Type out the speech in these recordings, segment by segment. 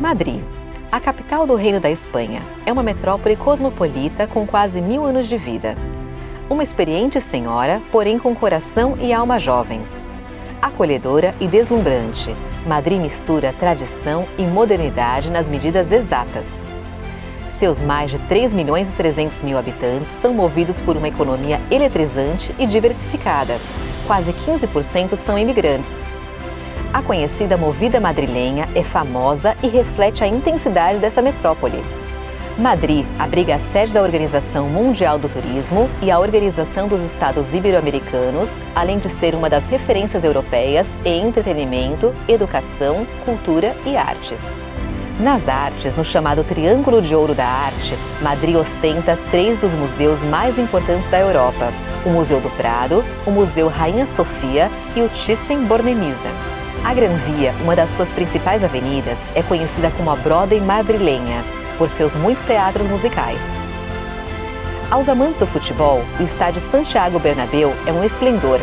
Madrid, a capital do Reino da Espanha, é uma metrópole cosmopolita com quase mil anos de vida. Uma experiente senhora, porém com coração e alma jovens. Acolhedora e deslumbrante, Madrid mistura tradição e modernidade nas medidas exatas. Seus mais de 3 milhões e 300 mil habitantes são movidos por uma economia eletrizante e diversificada. Quase 15% são imigrantes. A conhecida movida madrilenha é famosa e reflete a intensidade dessa metrópole. Madrid abriga a sede da Organização Mundial do Turismo e a Organização dos Estados Ibero-Americanos, além de ser uma das referências europeias em entretenimento, educação, cultura e artes. Nas artes, no chamado Triângulo de Ouro da Arte, Madrid ostenta três dos museus mais importantes da Europa: o Museu do Prado, o Museu Rainha Sofia e o Thyssen-Bornemisza. A Gran Via, uma das suas principais avenidas, é conhecida como a Broadway madrilenha, por seus muitos teatros musicais. Aos amantes do futebol, o estádio Santiago Bernabéu é um esplendor.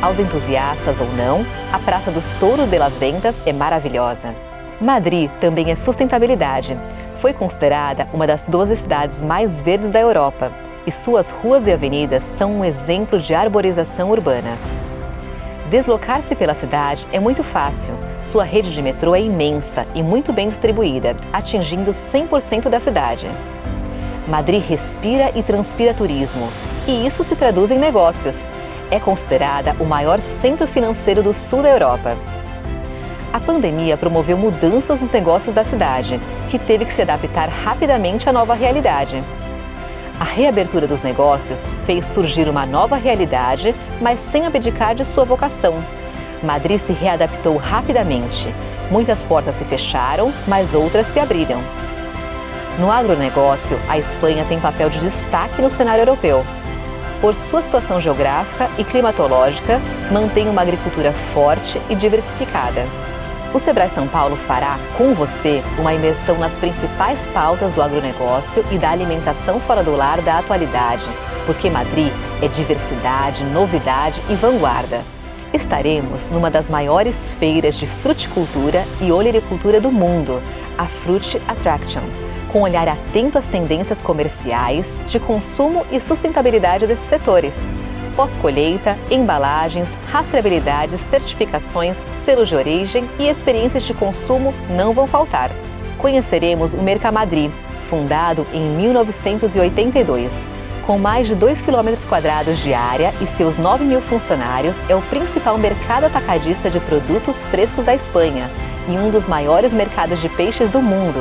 Aos entusiastas ou não, a Praça dos Touros de las Ventas é maravilhosa. Madrid também é sustentabilidade. Foi considerada uma das 12 cidades mais verdes da Europa e suas ruas e avenidas são um exemplo de arborização urbana. Deslocar-se pela cidade é muito fácil. Sua rede de metrô é imensa e muito bem distribuída, atingindo 100% da cidade. Madrid respira e transpira turismo, e isso se traduz em negócios. É considerada o maior centro financeiro do sul da Europa. A pandemia promoveu mudanças nos negócios da cidade, que teve que se adaptar rapidamente à nova realidade. A reabertura dos negócios fez surgir uma nova realidade, mas sem abdicar de sua vocação. Madrid se readaptou rapidamente. Muitas portas se fecharam, mas outras se abriram. No agronegócio, a Espanha tem papel de destaque no cenário europeu. Por sua situação geográfica e climatológica, mantém uma agricultura forte e diversificada. O Sebrae São Paulo fará, com você, uma imersão nas principais pautas do agronegócio e da alimentação fora do lar da atualidade, porque Madrid é diversidade, novidade e vanguarda. Estaremos numa das maiores feiras de fruticultura e olericultura do mundo, a Fruit Attraction, com olhar atento às tendências comerciais, de consumo e sustentabilidade desses setores pós-colheita, embalagens, rastreabilidade, certificações, selos de origem e experiências de consumo não vão faltar. Conheceremos o Mercamadri, fundado em 1982. Com mais de 2 km quadrados de área e seus 9 mil funcionários, é o principal mercado atacadista de produtos frescos da Espanha e um dos maiores mercados de peixes do mundo.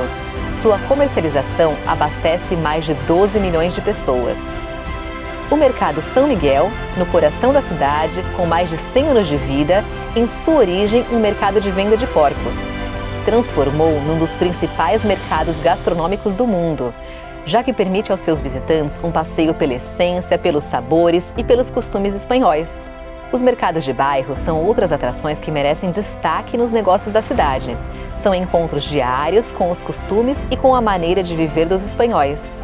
Sua comercialização abastece mais de 12 milhões de pessoas. O Mercado São Miguel, no coração da cidade, com mais de 100 anos de vida, em sua origem um mercado de venda de porcos, se transformou num dos principais mercados gastronômicos do mundo, já que permite aos seus visitantes um passeio pela essência, pelos sabores e pelos costumes espanhóis. Os mercados de bairro são outras atrações que merecem destaque nos negócios da cidade. São encontros diários com os costumes e com a maneira de viver dos espanhóis.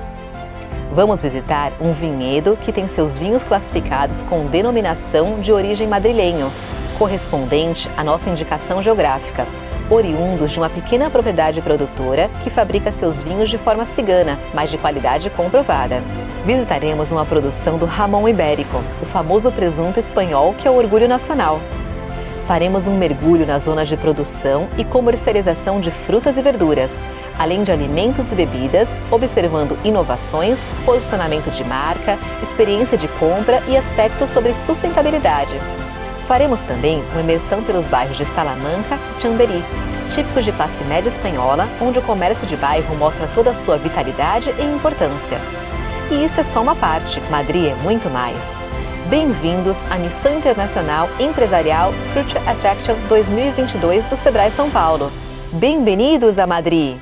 Vamos visitar um vinhedo que tem seus vinhos classificados com denominação de origem madrilenho, correspondente à nossa indicação geográfica, oriundos de uma pequena propriedade produtora que fabrica seus vinhos de forma cigana, mas de qualidade comprovada. Visitaremos uma produção do Ramon Ibérico, o famoso presunto espanhol que é o orgulho nacional faremos um mergulho nas zonas de produção e comercialização de frutas e verduras, além de alimentos e bebidas, observando inovações, posicionamento de marca, experiência de compra e aspectos sobre sustentabilidade. Faremos também uma imersão pelos bairros de Salamanca e Chamberí, típicos de classe média espanhola, onde o comércio de bairro mostra toda a sua vitalidade e importância. E isso é só uma parte, Madrid é muito mais. Bem-vindos à Missão Internacional Empresarial Future Attraction 2022 do Sebrae São Paulo. Bem-vindos a Madrid!